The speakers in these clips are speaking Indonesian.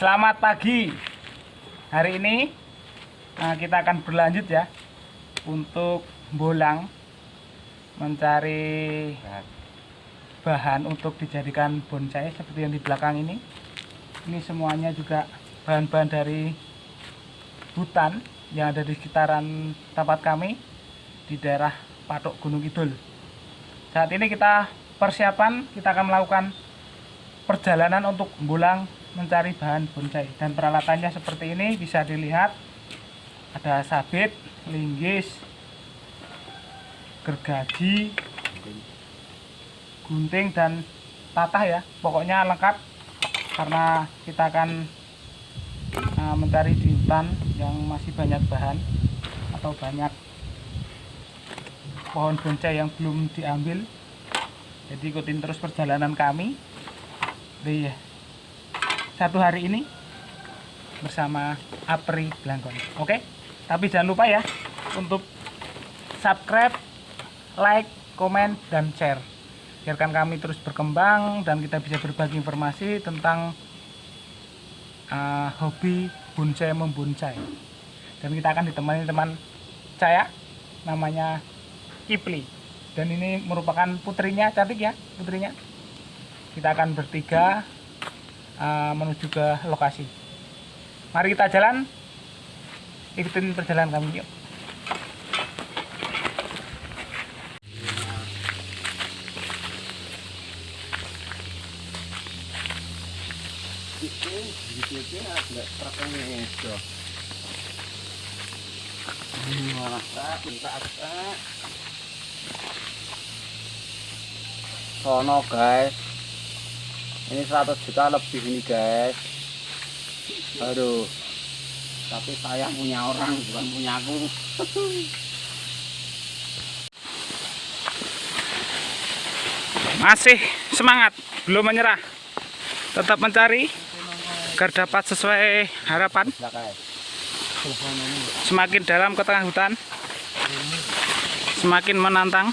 Selamat pagi. Hari ini eh, kita akan berlanjut ya untuk bolang mencari bahan untuk dijadikan bonsai seperti yang di belakang ini. Ini semuanya juga bahan-bahan dari hutan yang ada di sekitaran tempat kami di daerah Patok Gunung Kidul. Saat ini kita persiapan, kita akan melakukan perjalanan untuk bolang mencari bahan bonsai. Dan peralatannya seperti ini bisa dilihat. Ada sabit, linggis, gergaji, gunting dan tatah ya. Pokoknya lengkap karena kita akan uh, mencari di hutan yang masih banyak bahan atau banyak pohon bonsai yang belum diambil. Jadi ikutin terus perjalanan kami. Di satu hari ini bersama Apri Blangkon. Oke, tapi jangan lupa ya untuk subscribe, like, komen, dan share. Biarkan kami terus berkembang dan kita bisa berbagi informasi tentang uh, hobi bonsai membonsai. Dan kita akan ditemani teman saya namanya Kipli. Dan ini merupakan putrinya, cantik ya putrinya. Kita akan bertiga uh, menuju ke lokasi. Mari kita jalan, ikutin perjalanan kami yuk. Sono guys ini 100 juta lebih ini guys aduh tapi saya punya orang bukan punya aku Masih semangat, belum menyerah. Tetap mencari agar dapat sesuai harapan. Semakin dalam ke tengah hutan, semakin menantang.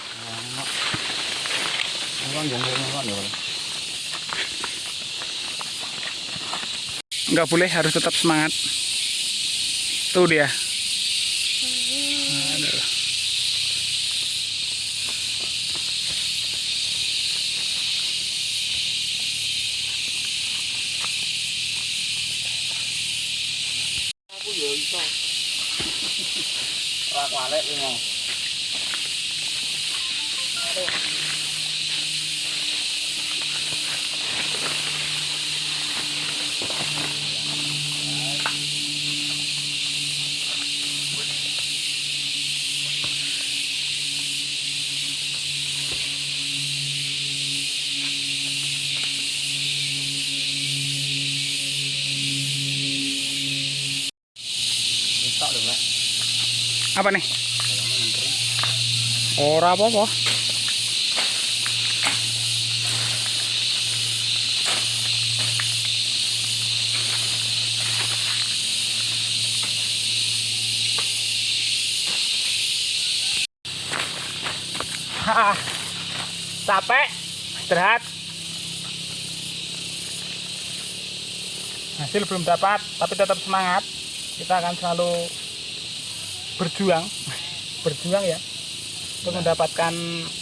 Nggak boleh, harus tetap semangat. Tuh dia. Apa nih? Ora apa-apa. Capek, istirahat. Hasil belum dapat, tapi tetap semangat. Kita akan selalu berjuang, berjuang ya, untuk mendapatkan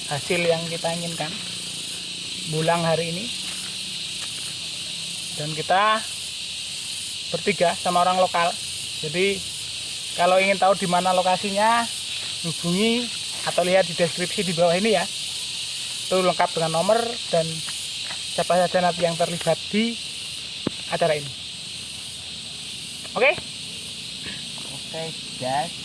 hasil yang kita inginkan. Bulang hari ini, dan kita bertiga sama orang lokal. Jadi kalau ingin tahu di mana lokasinya, hubungi atau lihat di deskripsi di bawah ini ya. Itu lengkap dengan nomor dan siapa saja nanti yang terlibat di acara ini. Oke? Oke, guys.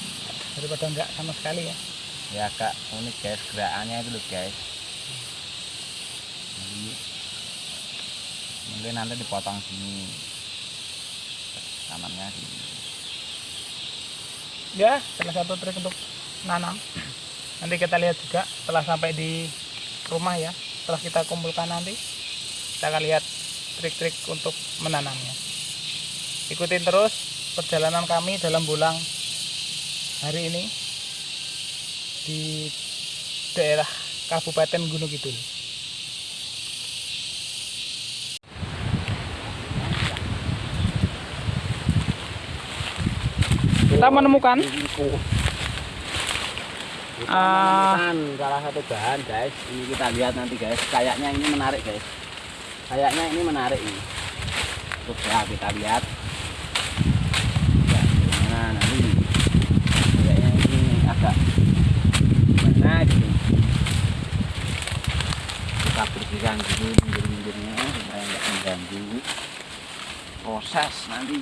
Daripada enggak sama sekali ya. ya agak unik guys gerakannya itu loh guys. Jadi, mungkin nanti dipotong sini. Tanamnya sini. Ya salah satu trik untuk nanam. Nanti kita lihat juga setelah sampai di rumah ya. Setelah kita kumpulkan nanti kita akan lihat trik-trik untuk menanamnya. Ikutin terus perjalanan kami dalam bulan hari ini di daerah Kabupaten Gunung Kidul. Kita menemukan menemukan salah satu bahan guys. Ini kita lihat nanti guys. Kayaknya ini menarik guys. Kayaknya ini menarik ini. Coba kita lihat ya, gimana nanti kayaknya ini agak gimana gitu bersihkan dulu pinggir-pinggirnya supaya nggak mengganggu. Proses nanti.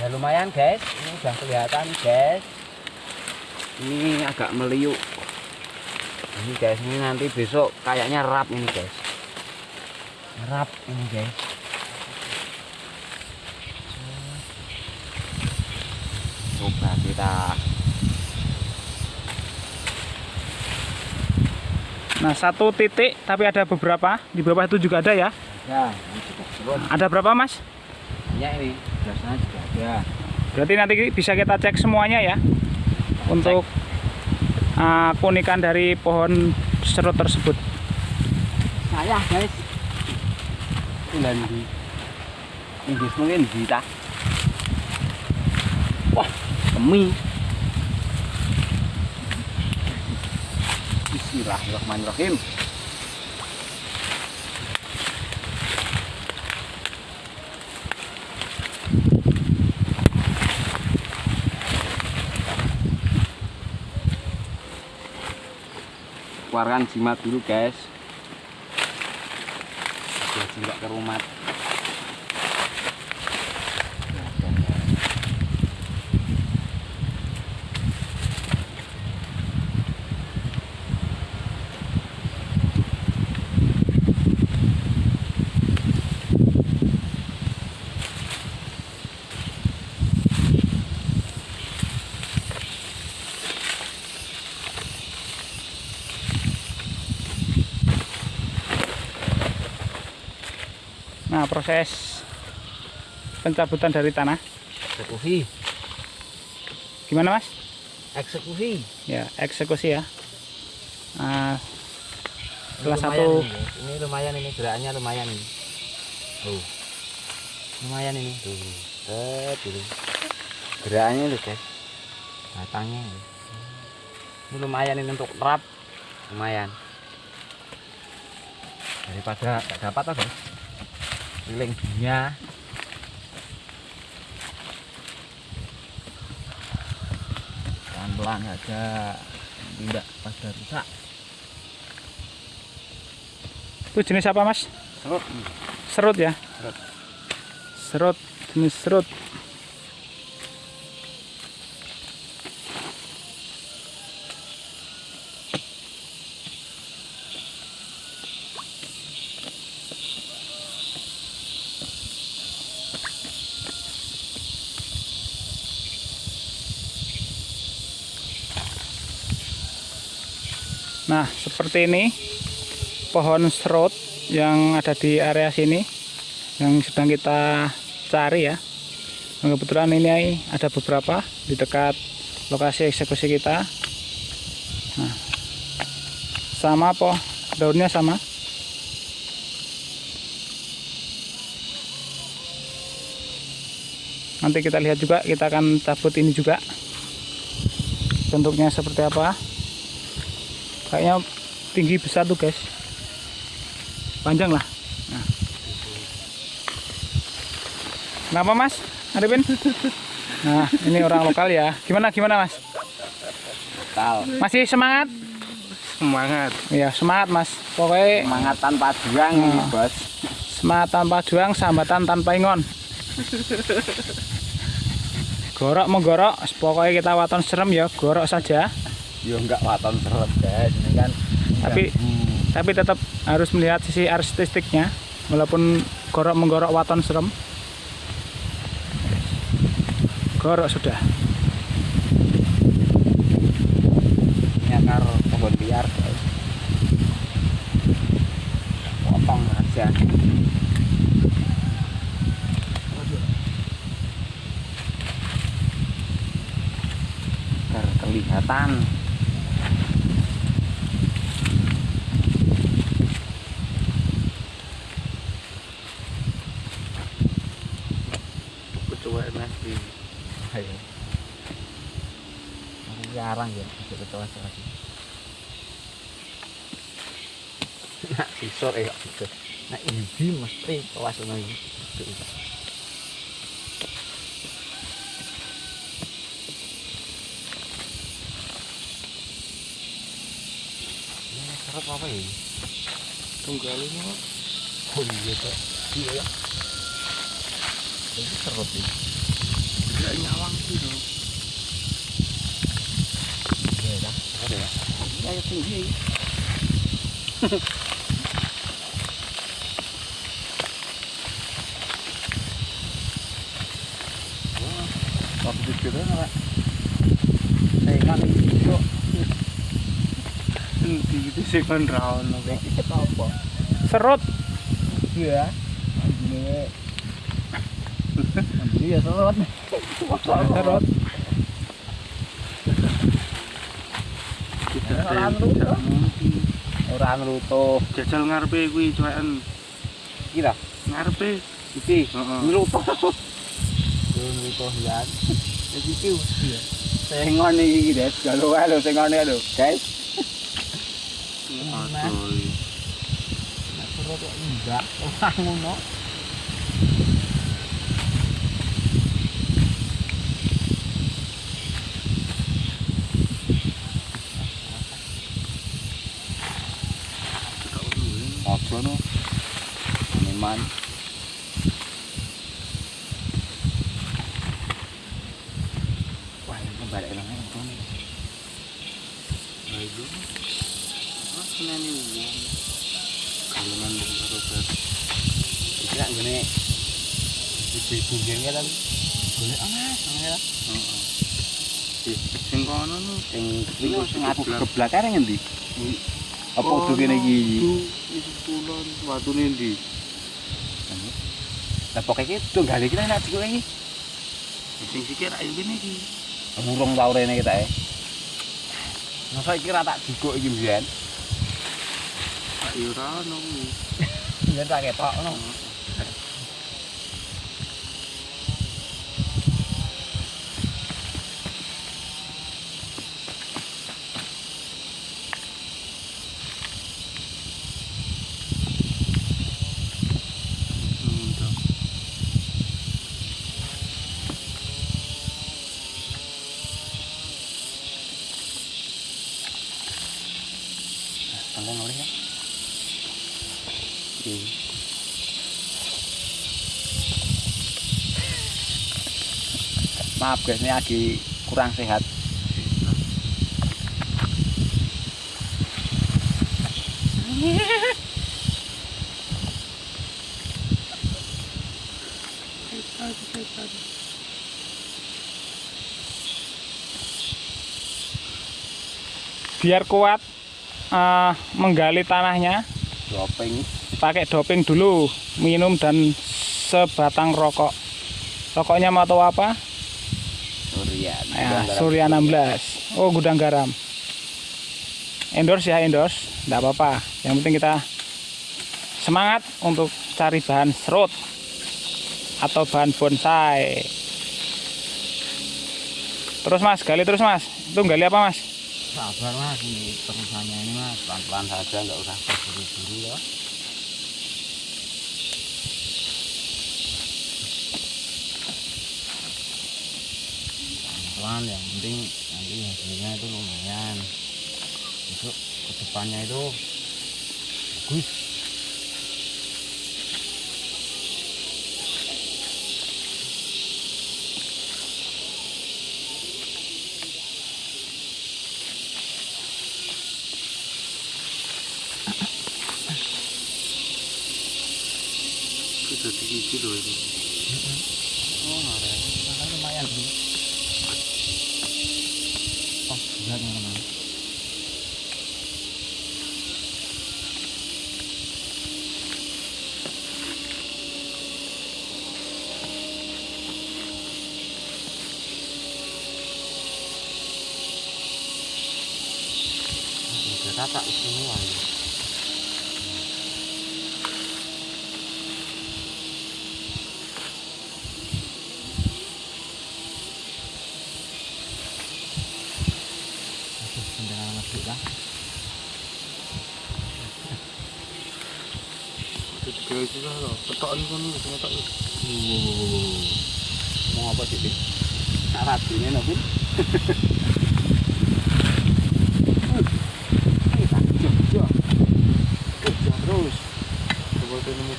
Ya lumayan guys. Ini udah kelihatan guys. Ini agak meliuk. Ini guys ini nanti besok kayaknya rap ini guys. Rap ini guys. Coba kita nah satu titik tapi ada beberapa. Di bawah itu juga ada ya. Ya ini ada berapa mas? Banyak ini biasanya juga ada. Berarti nanti bisa kita cek semuanya ya. Untuk uh, keunikan dari pohon serut tersebut. Saya guys. Bulan di Inggris mungkin di wah kemi Bismillahirrahmanirrahim. Keluarkan jimat dulu guys. Biar jimat ke rumah nah proses pencabutan dari tanah. Eksekusi. Gimana mas? Eksekusi. Ya eksekusi ya. Nah, Ini salah satu ini, guys. ini lumayan ini gerakannya lumayan. Ini tuh. Lumayan ini. Tuh. Set, dulu gerakannya tuh guys. Batangnya ini. ini lumayan ini untuk rap lumayan. Daripada gak dapat apa keliling dunia pelan-pelan aja tidak pada rusak. Itu jenis apa mas? Serut. Serut ya? Serut. serut jenis serut Nah, seperti ini pohon serut yang ada di area sini yang sedang kita cari ya. Nah, kebetulan ini ada beberapa di dekat lokasi eksekusi kita. Nah, sama po, daunnya sama. Nanti kita lihat juga, kita akan cabut ini juga. Bentuknya seperti apa? Kayaknya tinggi besar tuh guys. Panjang lah. Nah. Kenapa mas? Arifin? Nah ini orang lokal ya. Gimana gimana mas? Tal. Masih semangat? Semangat. Iya semangat mas. Pokoknya Semangat tanpa juang Hmm. ini, Bos. semangat tanpa juang, sambatan tanpa ingon. Gorok menggorok, pokoknya kita waton serem ya, gorok saja. Yo enggak waton seret, guys. Ini kan Tapi- Hmm. Tapi tetap harus melihat sisi artistiknya. walaupun gorok menggorok waton serem. Gorok sudah. Nyakar pohon liar potong aja. Biar kelihatan aku jarang ya bisa kecoa lagi. Nak sisor ya gitu. Nak ini mesti kelas lagi. Ini serap apa ya tunggal ini kok oh iya kok iya ya. Ini serap nih tidak nyawang sih dong iya dah serap ya ya tinggi itu di kan apa serut iya ini ini ya serot serut orang rutuh jajal ngarepe kuwi cuwen iki lah ngarepe? Iki. Rutuh rutuh ya. Iki tengon iki guys galo galo tengone galo guys. Aduh Nek rutuh enggak orang ngono. Sing kuwi sing aku keblakar ngendi? Apa kudu kene iki? iki kulon watune ndi Lah pokoke iki tunggale iki nak dikok iki. sing sikir ayo kene iki Murung tau rene kita e. Masa iki ra tak dikok iki mbiyen. ayo ora ono kuwi Mbiyen tak ketok ngono. Maaf guys, ini lagi kurang sehat. biar kuat eh, menggali tanahnya Doping. pakai doping dulu minum dan sebatang rokok rokoknya mau tahu apa Surya. ya, Surya 16 oh gudang garam. Endorse ya endorse. Tidak apa-apa. Yang penting kita semangat untuk cari bahan serut atau bahan bonsai. Terus mas gali terus mas. Itu gali apa mas? Sabar mas, ini terusannya ini mas, pelan-pelan saja, nggak usah terburu-buru ya. Pelan-pelan, yang penting nanti hasilnya itu lumayan. Besok ke depannya itu bagus. Jadi iki lho ini. Oh, ngare. Makan lumayan sih. Oh, berat teman-teman. Rata semua ini. Gitu lah lho. Ketok ini kan mau apa sih? Tak Bin? Ini tak jogja. Jogja terus.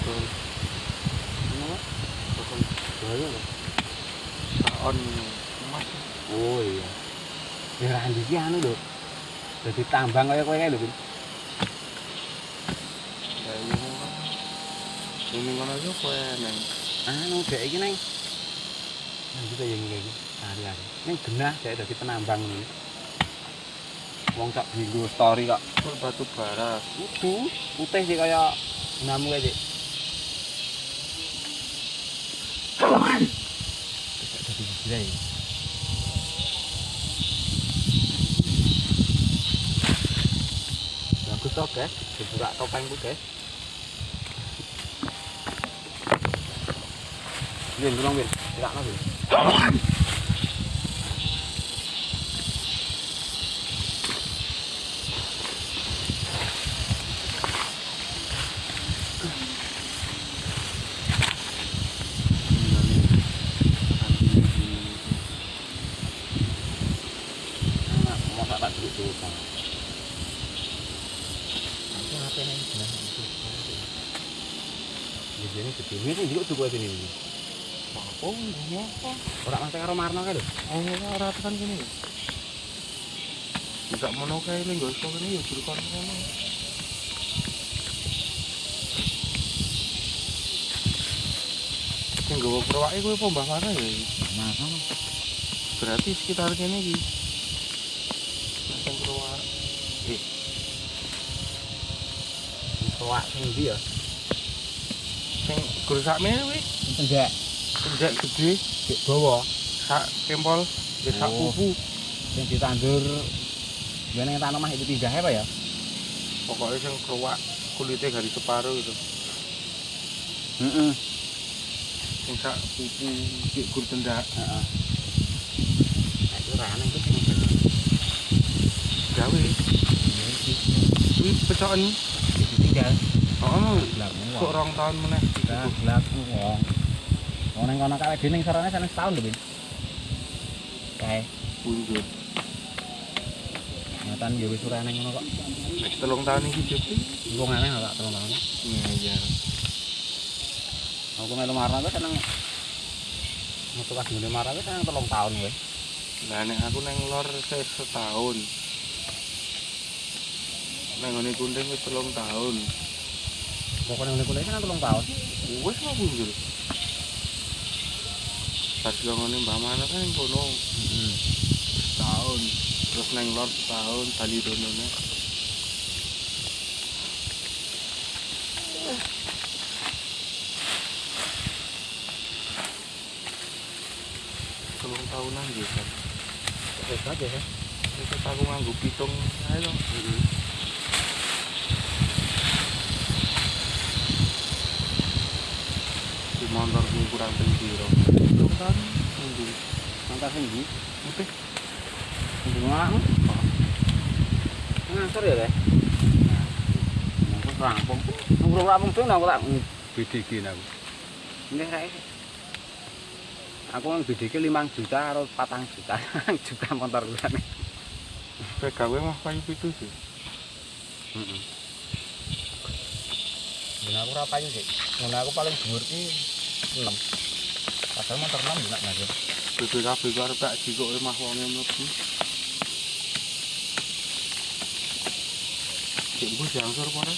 Coba ini mudal. Kenapa? Bakal Bahaya loh. saon emas. Oh iya. Ya Randi ki anu lho. Dadi tambang kaya kowe kae lho, Bin. Ya iya kan. Ini kan aja kowe neng. Anu dek iki neng. Nang kita yang iki hari-hari. Ning genah dek dadi penambang ini. Wong tak dienggo story kok. Batu bara. Udu, putih sih kaya namu kae, Dik. Tidak dadi gila ya. Bagus toh, guys. Dibuka topengku, guys. Bin, tolong, Bin. Tidak, Bin. Anak, mau tak tak dulu dulu, Bang. Aku ngapain ini genah itu? Di sini gede. Ini sih juga cukup sini. ini. Apa? Ora mate karo Marno kae lho. Oh, ora tekan kene. Bisa mono kae lho iso kene ya juru kon ngono. Sing gawa perwake kuwi apa Mbah Mana ya? Mas, ono. Berarti sekitar kene iki. Sing perwak. Kowak sing ndi ya? Sing kuwi Tenggak. penjak gede Dik dawa sak kempol ya sak Oh. pupu. sing ditandur ya ning tanah mah itu pindah apa ya? Pokoknya sing keruak kulitnya garis separuh gitu. Heeh. Sing sak pupu cik gur tendak Heeh. Nah, itu rane itu sing gawe. Kuwi pecokan tinggal. Oh, Gelap kok wong. rong tahun meneh. Dah gelap wong. Ning kono kawe dhewe ning sarane sana setahun lho, Bin. Kae, Bunjut. nyatan ya wis ora ngono kok. Telung tahun iki jadi. Wong aneh ora telung tahun. Iya iya. Aku melu marah wis seneng metu pas ngene marah wis seneng telung tahun wis. Lah nek aku neng lor setahun. Neng ngene kunting wis telung tahun. Pokoknya ngene kuliah seneng telung tahun. Wis mau bunjut. Pas ngene Mbah Mana kan yang kono Heeh. setahun. Terus neng lor setahun tali donone. Telung tahunan gitu kan. Hebat ya. Terus aku nganggo pitung ae lho. Di motor ku kurang piro. Telung tahun nunggu. Mantap sing ndi? Oke. Sing ngomongmu. Ngantor ya, Teh? Ngantor rampung. Nunggu rampung tuh aku tak BDG aku. Nggih, Rek. Aku nang BDG 5 juta karo 4 juta. juta motor kuwi. PKW mah kayu pitu sih. Heeh. Ben aku ora payu sih. Ngono aku paling dhuwur ki 6. Padahal motor 6 enak gue jangsur apa ora?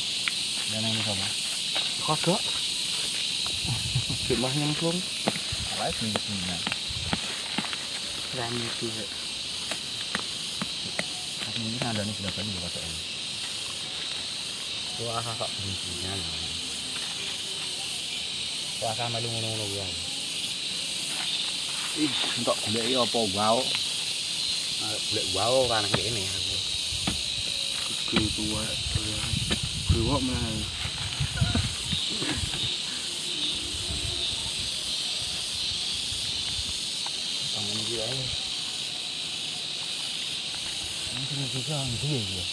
Dan yang ini sama. Kodok. Cik mah nyemplung. Apa itu bingkinya? Rami itu. ya. Aku ini ada nih sudah kan juga kayak ini. Wah, kok bingkinya. Wah, sama lu ngono-ngono. Ih, untuk golek iki apa wow. Ah, Golek wow kan kayak ini aku. Gede tua. Tua mana? Tangan iki wae. Ini sing bisa nggih ya.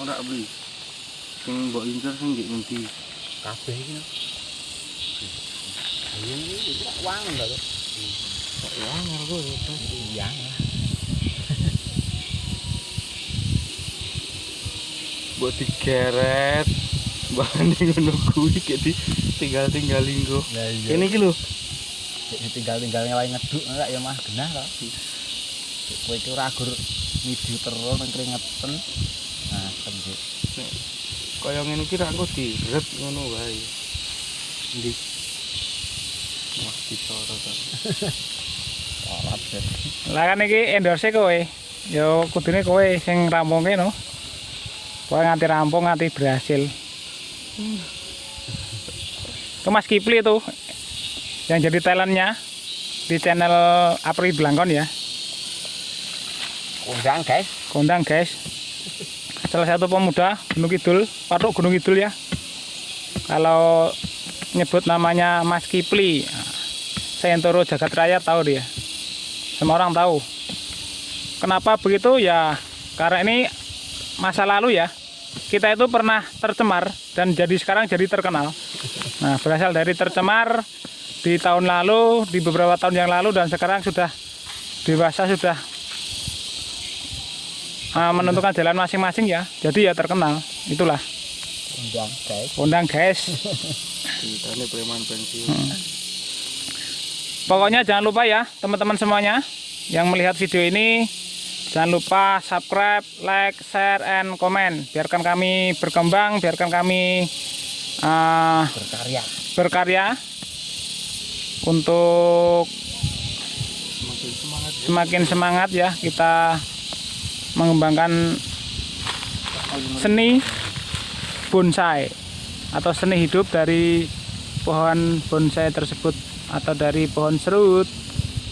Ora beli. Sing mbok incer sing nggih ngendi? Kabeh iki. Lho. Kok ya ngargo ya. Iya. Digeret. Bahan ngono kuwi kayak di tinggal-tinggal linggo. Lah Ini iki lho. tinggal-tinggal wae ngeduk nek ya mah genah kok. Kowe iki ora gur midi terus nang keringetan. Nah, sembik. Kaya ngene iki ra engko diret ngono wae. Disorot kan. Salat. Lah kan iki endorse kowe. Yo kudune kowe sing rampungke no. Kowe nganti rampung nganti berhasil. Itu Mas Kipli itu yang jadi talentnya di channel Apri Blangkon ya. Undang, guys. Kondang guys. Salah satu pemuda Gunung Kidul, Patuk Gunung Kidul ya. Kalau nyebut namanya Mas Kipli, nah, Sentoro Jagat Raya tahu dia. Semua orang tahu. Kenapa begitu ya? Karena ini masa lalu ya. Kita itu pernah tercemar dan jadi sekarang jadi terkenal. Nah, berasal dari tercemar di tahun lalu, di beberapa tahun yang lalu dan sekarang sudah dewasa sudah uh, menentukan jalan masing-masing ya. Jadi ya terkenal. Itulah. Undang, guys. Undang guys. Ceritane preman pensiun. Pokoknya jangan lupa ya teman-teman semuanya yang melihat video ini jangan lupa subscribe, like, share, and comment. Biarkan kami berkembang, biarkan kami uh, Berkarya. berkarya untuk Semakin semangat ya. semakin semangat ya kita mengembangkan seni bonsai atau seni hidup dari pohon bonsai tersebut atau dari pohon serut.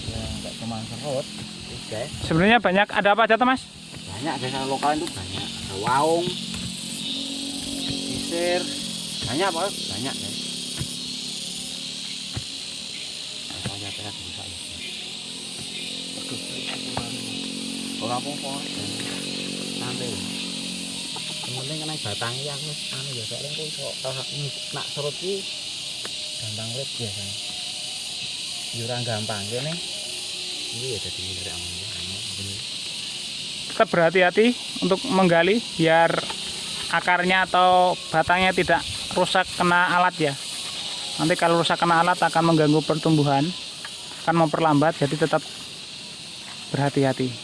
Ya, enggak cuma serut. Guys, Sebenarnya banyak ada apa aja, Mas? banyak desa lokal itu banyak. Ada waung, sisir, banyak pak, banyak guys. Apa aja teras bisa ya. Yang penting kena batang yang wis anu ya soalnya kok iso nak serut ki gampang urip biasanya. Ora gampang kene. Ini ya dadi ya. anu, bener. Tetap berhati-hati untuk menggali biar akarnya atau batangnya tidak rusak kena alat ya. Nanti kalau rusak kena alat akan mengganggu pertumbuhan, akan memperlambat, jadi tetap berhati-hati.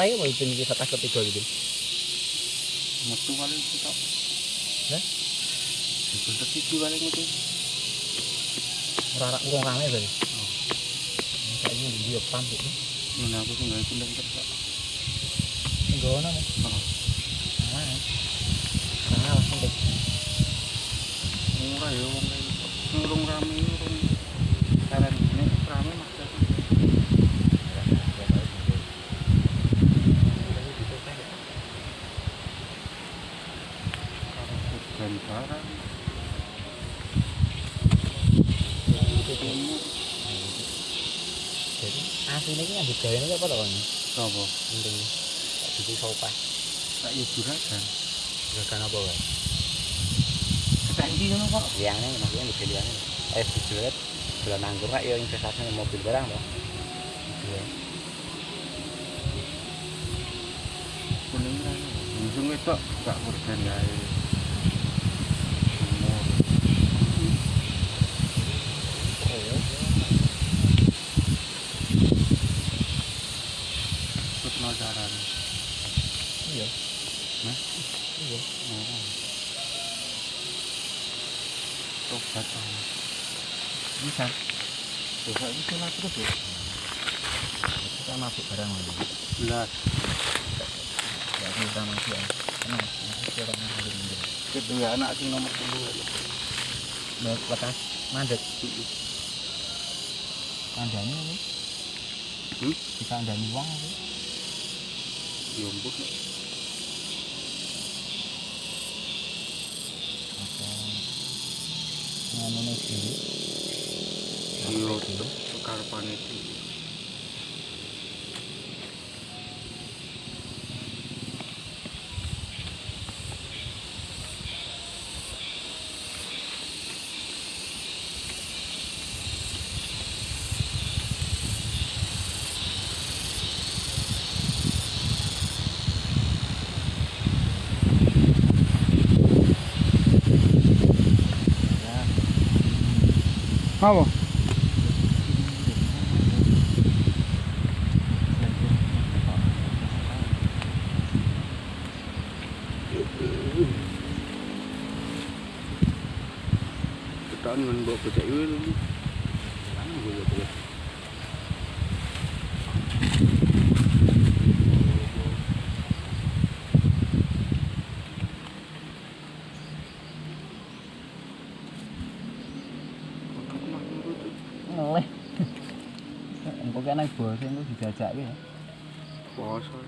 Prai mau itu iki setas ketiga gitu. metu paling kita Hah? itu tertiti paling metu Ora ora urung rame. Oh. Kayaknya di dia pam itu. ini aku tuh nggak ikut terus Enggak ono. Oh. Nah. Nah, langsung deh. murah ya wong kayak gitu ngurung rame ngurung karen ini rame mas dan barang timur Jadi ini apa tau kan? apa Penting. Tak gitu sopa. tak ya juragan Gerakan apa kan? saiki ngono kok Liangnya maksudnya liangnya. Eh, dijual jual anggur kak ya investasi di mobil barang loh. Iya. kuning kan langsung itu gak kurban gawe umur terus nocaran Iya. Hah? Iya. oh. tobat ah Bisa. Bisa itu sholat terus ya. Kita masuk barang lagi. belas Ya, kita masuk ya. Kenapa? Masuk orang yang ada di kedua anak sing nomor kedua Mau lekas mandek. Kandani ini. Hmm? Dikandani uang ini. diombok Apa? Ngomongnya sih. Iyo kekarepan itu Ya. Apa? ketahuan kan bawa becak iwe lu mana gue ya boleh Ngeleh. Engko kene bos engko dijajak ya. Poso.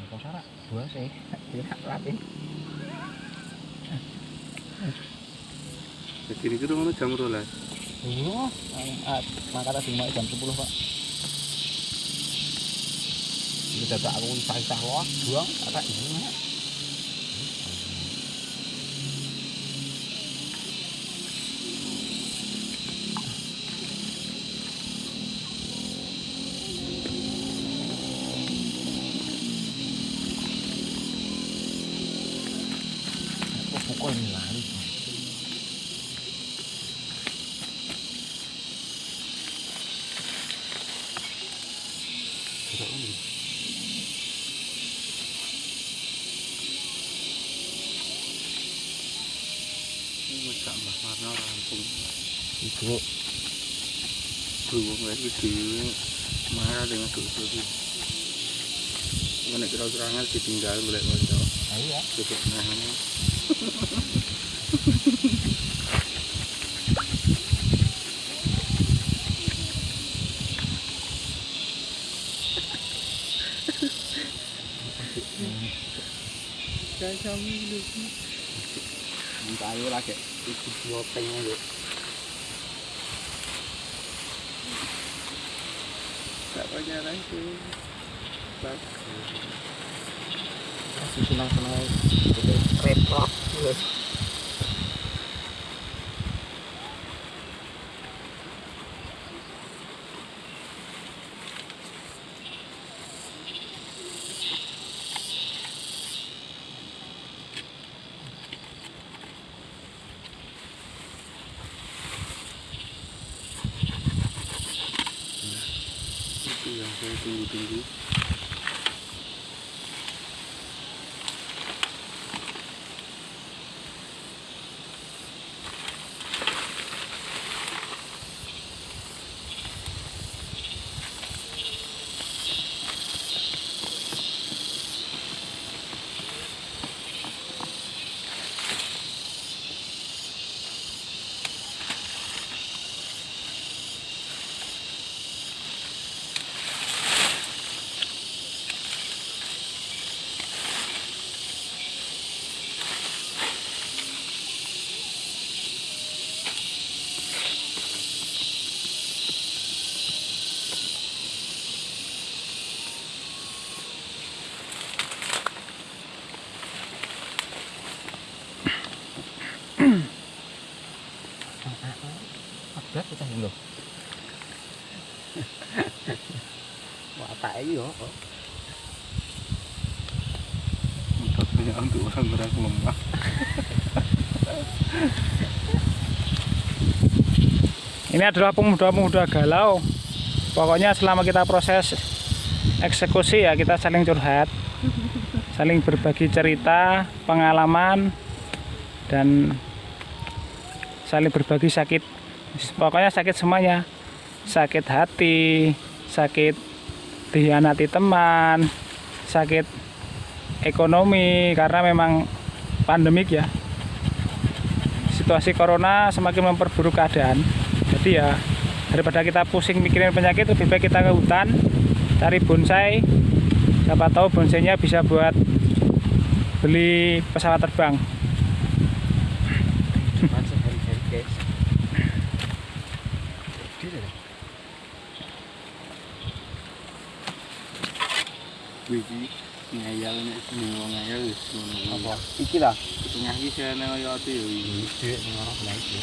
Engko sarak bos e. Ya rapi. Jadi ini kita mana jam rolas. Iya, maka tadi mau jam 10, Pak. Ini dadak aku isah-isah loh, buang, kata ini. Dosa itu. Mana kira-kira ngal ditinggal boleh konco. ayo ya. Tutup nahannya. Saya kami dulu. Ayo lagi. Ibu nyopeng aja. Banyak lagi. Bagus. Masih senang-senang. Repot. Itu yang saya tunggu-tunggu Ada kita lho. Watak iki yo. Metodenya untuk orang-orang lemah Ini adalah pemuda-pemuda galau. Pokoknya selama kita proses eksekusi ya kita saling curhat, saling berbagi cerita, pengalaman, dan saling berbagi sakit. Pokoknya sakit semuanya. Sakit hati, sakit dihianati teman, sakit ekonomi karena memang pandemik ya. Situasi corona semakin memperburuk keadaan. Jadi ya daripada kita pusing mikirin penyakit lebih baik kita ke hutan cari bonsai siapa tahu bonsainya bisa buat beli pesawat terbang. Gede deh. Wiji ngayal nek semua ngayal wis ngono. Apa? Iki lah. Tengah iki sene kaya ati iki. Duit ning ono belah iki.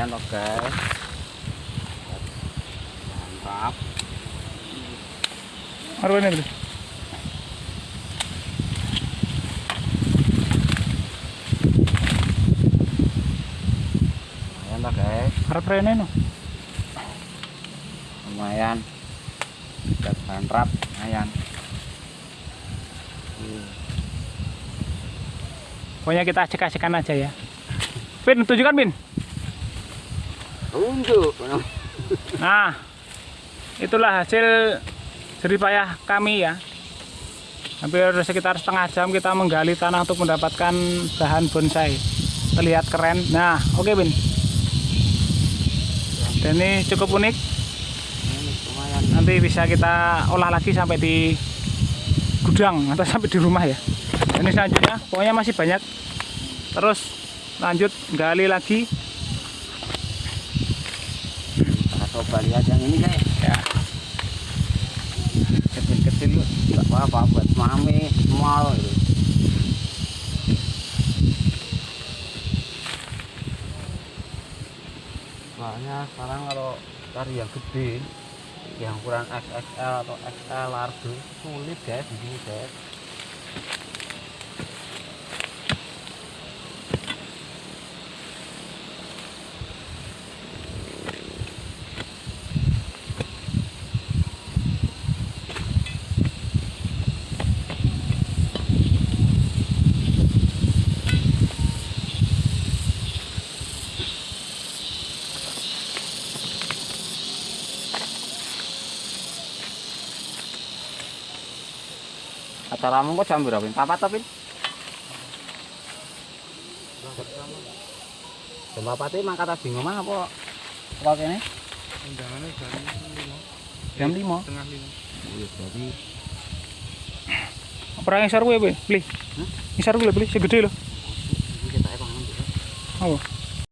lumayan loh guys mantap Marwah ini, lumayan loh guys Harap rene no. lumayan udah bantrap lumayan. Pokoknya kita acek-acekan aja ya. Pin, tunjukkan Pin. Nah, itulah hasil jeripayah kami ya. Hampir sekitar setengah jam kita menggali tanah untuk mendapatkan bahan bonsai. Terlihat keren. Nah, oke Bin. Dan ini cukup unik. Nanti bisa kita olah lagi sampai di gudang atau sampai di rumah ya. Dan ini selanjutnya, pokoknya masih banyak. Terus lanjut gali lagi. kita coba lihat yang ini guys Ya, kecil-kecil nggak apa-apa buat mami small gitu. soalnya sekarang kalau cari yang gede yang ukuran XXL atau XL large sulit guys di sini guys acaramu kok jam berapa? Papat tapi? Jam papat ini mangkat tadi ngomong apa? Apa kene? undangannya jam lima jam 5. setengah lima Iya, jadi Perang ngisor gue, beli. Ngisor gue beli, segede loh. ini